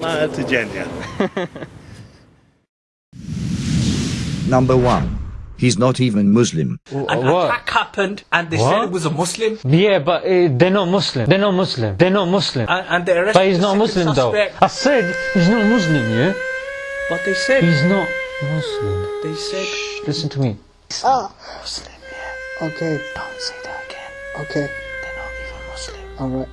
Ma Tijaniya. Number 1. He's not even Muslim. An what? attack happened and they said What? it was a Muslim. Yeah, but uh, they're not Muslim. They're not Muslim. They're not Muslim. And, and they arrested But he's the not second Muslim though. I said he's not Muslim, yeah? But they said, He's not Muslim. they said, Listen to me. He's Oh, Muslim, yeah. okay, Don't say that again. okay, They're not even Muslim. alright.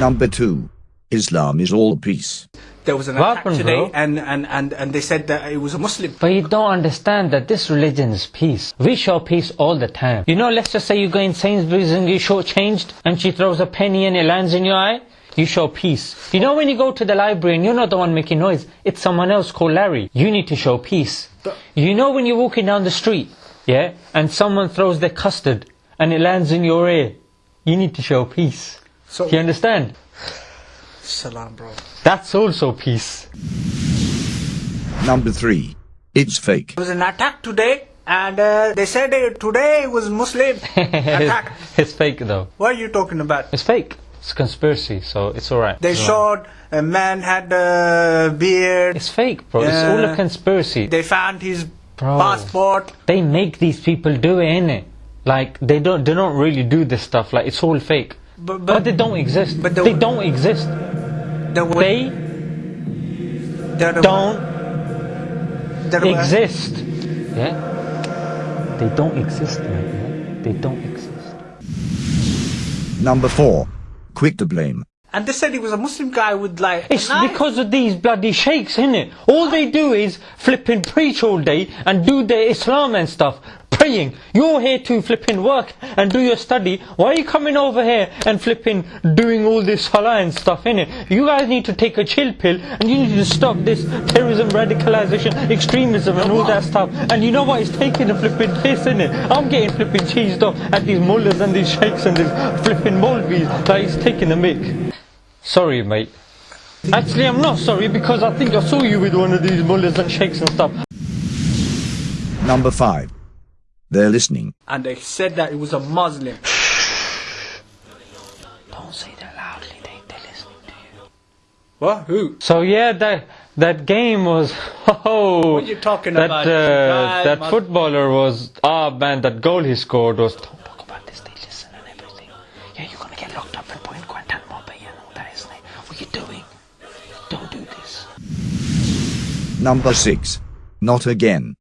Number 2. Islam is all peace. There was an What attack happened, today bro? and, and, and, and they said that it was a Muslim. But you don't understand that this religion is peace. We show peace all the time. You know, let's just say you go in Sainsbury's and you shortchanged and she throws a penny and it lands in your eye. You show peace. You know when you go to the library and you're not the one making noise, it's someone else called Larry. You need to show peace. You know when you're walking down the street, yeah, and someone throws their custard and it lands in your ear, you need to show peace. So, you understand? salam, bro. That's also peace. Number 3. It's fake. There was an attack today and uh, they said uh, today was Muslim attack. it's fake though. What are you talking about? It's fake. It's conspiracy, so it's alright. They It's alright. showed a man had a beard. It's fake, bro. It's all a conspiracy. They found his Bro. passport. They make these people do it, innit? Like they don't they don't really do this stuff. Like it's all fake. But, But they don't exist. but the- they don't exist. the way They the, don't the, exist. Yeah? They don't exist, man. They don't exist. Number 4. Quick to blame. And they said he was a Muslim guy with like. a It's knife. because of these bloody sheikhs, it? All they do is flipping preach all day and do their Islam and stuff. Praying. You're here to flipping work and do your study. Why are you coming over here and flipping doing all this salah and stuff, innit? You guys need to take a chill pill and you need to stop this terrorism, radicalization, extremism and all that stuff. And you know what? It's taking a flipping piss, in it. I'm getting flipping cheesed off at these mullahs and these sheikhs and these flipping Molvis. Like, it's taking the mick. Sorry, mate. Actually, I'm not sorry because I think I saw you with one of these mullahs and sheikhs and stuff. Number 5. They're listening. And they said that it was a Muslim. Don't say that loudly, they, they're listening to you. What? Who? So yeah, that that game was oh What are you talking that, about? Uh, Guy that must- footballer was ah man that goal he scored was don't talk about this they listen and everything yeah you're gonna get locked up and put in Guantanamo Bay and all that isn't it what are you doing don't do this Number 6. Not again.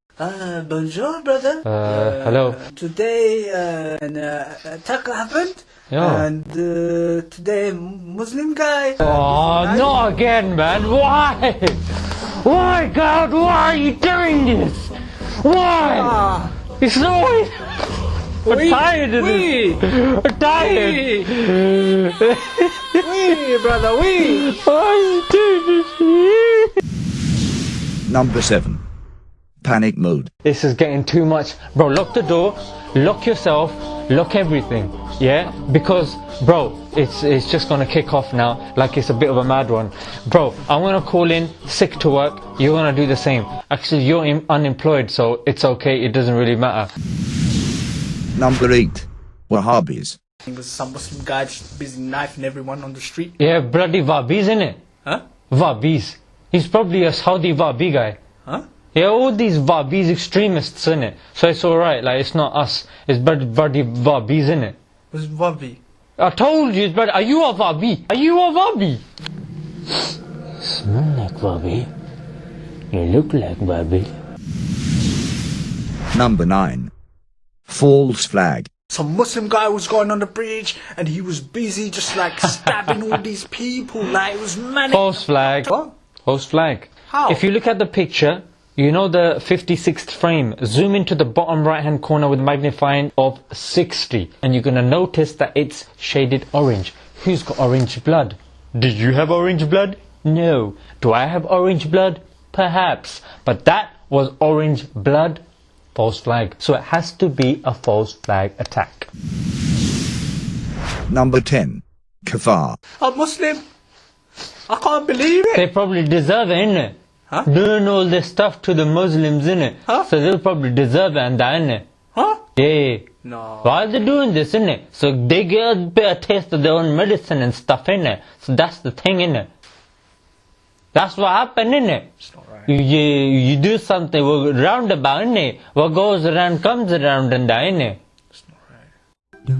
Uh, bonjour, brother. uh, hello Today, uh, an uh, attack happened. Yeah. And uh, today, Muslim guy. oh not again man why why God why are you doing this why Ah, it's always I'm we, tired of we, this I'm tired we, brother, we. Why are you doing this? Number 7. Panic mode. This is getting too much. Bro, lock the door, lock yourself, lock everything. Yeah? Because, bro, it's it's just gonna kick off now like it's a bit of a mad one. Bro, I'm gonna call in sick to work, you're gonna do the same. Actually, you're in, unemployed, so it's okay, it doesn't really matter. Number 8. Wahhabis. It was some Muslim guy just busy knifing everyone on the street. Yeah, bloody Wahhabis, innit? Huh? Wahhabis. He's probably a Saudi Wahhabi guy. Huh? Yeah, all these Wahhabis extremists, in it. So it's alright, like, it's not us. It's bloody, bloody Wahhabis, innit? Was Wabi. I told you, but are you a Wahhabi? Are you a Wahhabi? Smell like Wahhabi. You look like Wahhabi. Number 9. False flag. Some Muslim guy was going on the bridge and he was busy just like stabbing all these people. Like it was manic. False flag. What? False flag. How? If you look at the picture, you know the 56th frame. Zoom into the bottom right hand corner with magnifying of 60 and you're gonna notice that it's shaded orange. Who's got orange blood? Did you have orange blood? No. Do I have orange blood? Perhaps. But that was orange blood. False flag. So it has to be a false flag attack. Number 10. Kafar. A Muslim? I can't believe it. They probably deserve it, innit? Huh? Doing all this stuff to the Muslims, innit? Huh? So they'll probably deserve it and that, innit? Huh? Yeah. No. Why are they doing this, innit? So they get a bit of taste of their own medicine and stuff, innit? So that's the thing, innit? That's what happened, innit? It's not right. You, you, you do something well, roundabout, innit? What goes around comes around and that, innit? It's not right.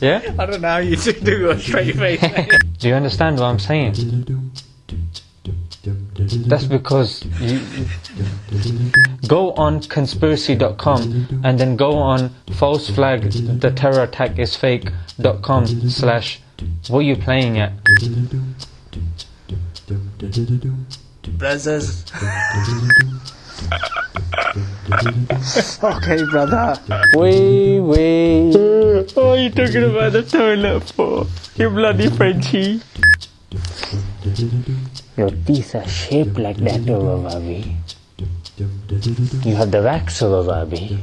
Yeah? I don't know how you do a straight face. Do you understand what I'm saying? That's because you go on conspiracy.com and then go on false flag the terror attack is fake.com slash what are you playing at? Brothers. okay, brother. Wait, wait. What are you talking about the toilet for? You bloody Frenchie. Your teeth are shaped like that over Bobby. You have the wax over Bobby.